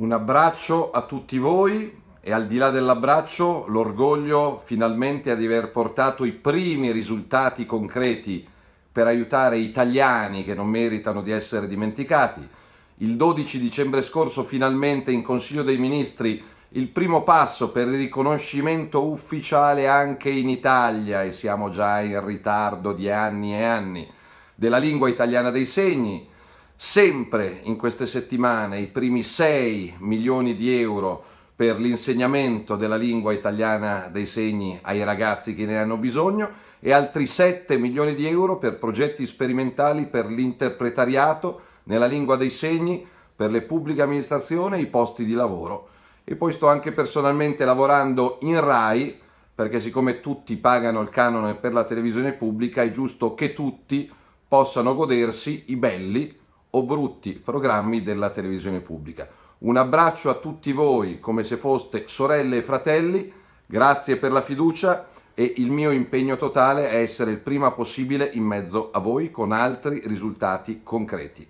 Un abbraccio a tutti voi e al di là dell'abbraccio l'orgoglio finalmente di aver portato i primi risultati concreti per aiutare italiani che non meritano di essere dimenticati. Il 12 dicembre scorso finalmente in Consiglio dei Ministri il primo passo per il riconoscimento ufficiale anche in Italia, e siamo già in ritardo di anni e anni, della lingua italiana dei segni, sempre in queste settimane i primi 6 milioni di euro per l'insegnamento della lingua italiana dei segni ai ragazzi che ne hanno bisogno e altri 7 milioni di euro per progetti sperimentali per l'interpretariato nella lingua dei segni per le pubbliche amministrazioni e i posti di lavoro. E poi sto anche personalmente lavorando in RAI perché siccome tutti pagano il canone per la televisione pubblica è giusto che tutti possano godersi i belli o brutti programmi della televisione pubblica. Un abbraccio a tutti voi come se foste sorelle e fratelli, grazie per la fiducia e il mio impegno totale è essere il prima possibile in mezzo a voi con altri risultati concreti.